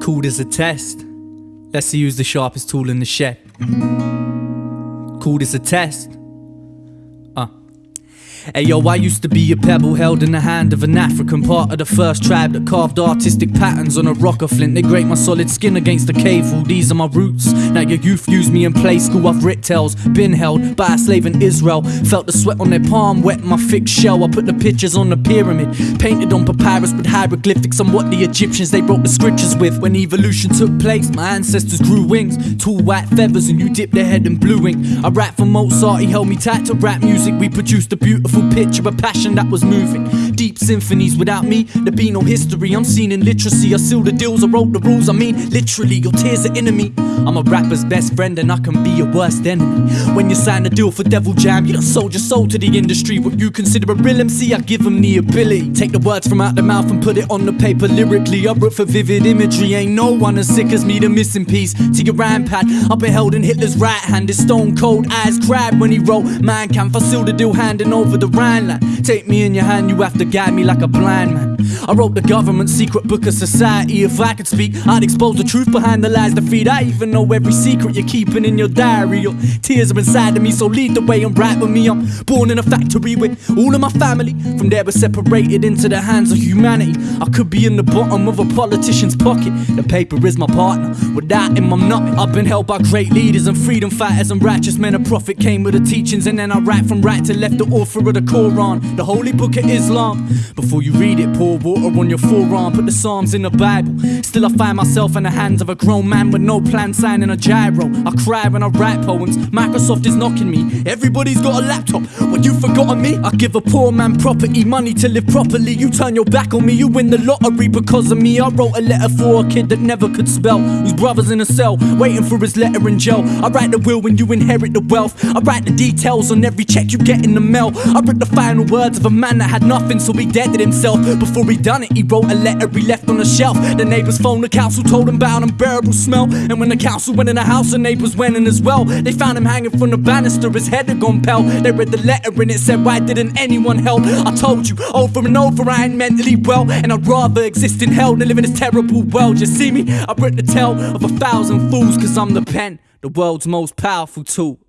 Cool as a test. Let's see who's the sharpest tool in the shed. Cool as a test. Uh. Hey yo, I used to be a pebble held in the hand of an African part of the first tribe that carved artistic patterns on a rock of flint. They grate my solid skin against the cave wall. These are my roots. Now your youth use me in play school. I've writ tales, been held by a slave in Israel. Felt the sweat on their palm, wet my thick shell. I put the pictures on the pyramid, painted on papyrus with hieroglyphics on what the Egyptians they wrote the scriptures with. When evolution took place, my ancestors grew wings, tall white feathers, and you dipped their head in blue ink. I rap for Mozart, he held me tight to rap music. We produced a beautiful picture, of a passion that was moving. Deep symphonies without me, there'd be no history. I'm seen in literacy. I seal the deals, I wrote the rules. I mean, literally, your tears are enemy. I'm a rapper's best friend, and I can be your worst enemy. When you sign a deal for Devil Jam, you done sold your soul to the industry. What you consider a real MC, I give them the ability. Take the words from out the mouth and put it on the paper lyrically. I wrote for vivid imagery. Ain't no one as sick as me, the missing piece to your rhyme pad. I've been held in Hitler's right hand. His stone cold eyes cried when he wrote, Man can I seal the deal handing over the Rhineland. Take me in your hand, you have to guide me like a blind man. I wrote the government secret book of society. If I could speak, I'd expose the truth behind the lies that feed. I even know every secret you're keeping in your diary. Your tears are inside of me, so lead the way and write with me. I'm born in a factory with all of my family. From there, we're separated into the hands of humanity. I could be in the bottom of a politician's pocket. The paper is my partner. Without him, I'm not. I've been held by great leaders and freedom fighters and righteous men. A prophet came with the teachings, and then I write from right to left, the author of the Quran, the holy book of Islam. Before you read it, pour water on your forearm, put the Psalms in the Bible. Still, I find myself in the hands of a grown man with no plan, signing a giro. I cry when I write poems. Microsoft is knocking me. Everybody's got a laptop. What you forgotten me? I give a poor man property, money to live properly. You turn your back on me, you win the lottery because of me. I wrote a letter for a kid that never could spell, whose brother's in a cell, waiting for his letter in jail. I write the will when you inherit the wealth. I write the details on every check you get in the mail. I write the final words of a man that had nothing, so he deaded himself. Before he done it, he wrote a letter he left on the shelf. The neighbors phoned the council, told him about unbearable smell. And when the council went in the house, the neighbors went in as well. They found him hanging from the banister, his head had gone pale. They read the letter and it said, Why didn't anyone help? I told you over and over, I ain't mentally well. And I'd rather exist in hell than live in this terrible world. You see me? I wrote the tale of a thousand fools, cause I'm the pen, the world's most powerful tool.